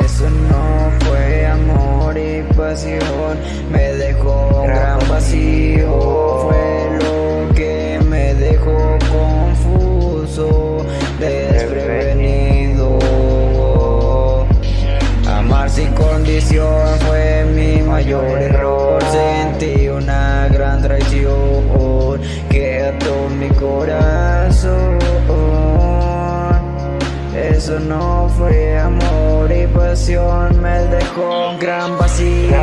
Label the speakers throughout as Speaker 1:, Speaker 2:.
Speaker 1: Eso no fue amor y pasión, me dejó gran vacío. Corazón. Eso no fue amor y pasión, me dejó un gran vacío.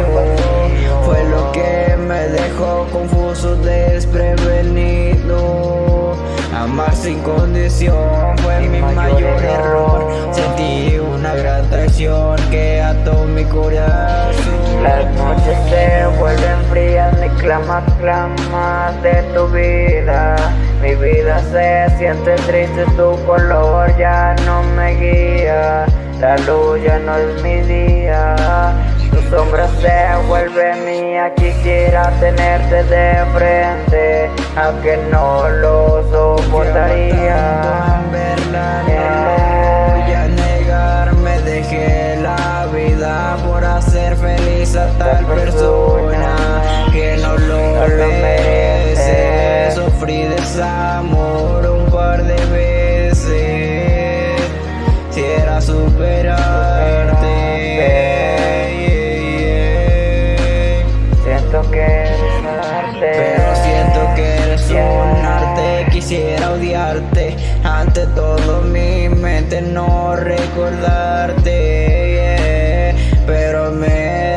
Speaker 1: Fue lo que me dejó confuso, desprevenido. Amar sin condición fue mi mayor error. Sentí una gran traición que ató mi corazón.
Speaker 2: Las noches se vuelven frías, ni clamas, clamas de tu vida. Se siente triste, tu color ya no me guía. La luz ya no es mi día. Tu sombra se vuelve mía, quisiera tenerte de frente, aunque no lo soportaría.
Speaker 1: verla, no voy a negar, me dejé la vida por hacer feliz a tal persona superarte.
Speaker 2: Siento que arte.
Speaker 1: Pero siento que eres un arte, quisiera odiarte Ante todo mi mente no recordarte. Pero me,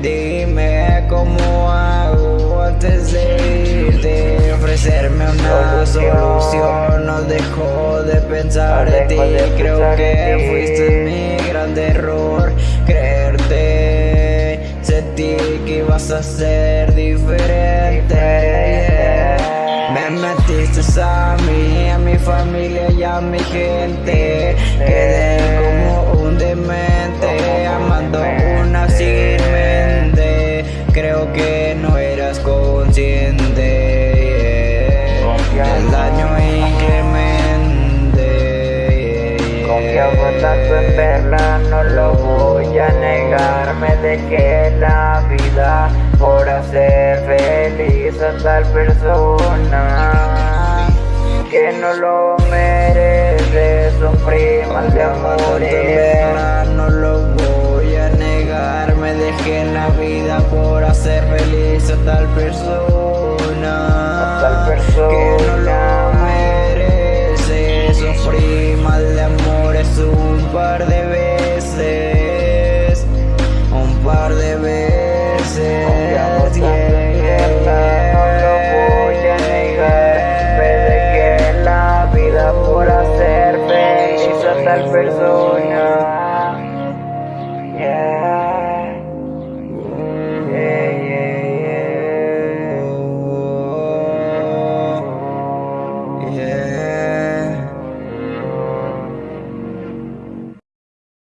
Speaker 1: dime cómo hago antes de irte Ofrecerme una solución, dejo de pensar en ti. Creo que fuiste mi gran error, creerte. Sentí que ibas a ser diferente. Yeah. Me metiste a mí, a mi familia y a mi gente. Quedé como un demente,
Speaker 2: en verla, no lo voy a negar Me dejé la vida por hacer feliz a tal persona. Que no lo merece, sufrí mal de amores.
Speaker 1: No lo voy a negar Me dejé la vida por hacer feliz a tal persona.
Speaker 2: A tal persona.
Speaker 1: Que no lo par de veces Un par de veces
Speaker 2: a dejé la vida por hacer feliz tal persona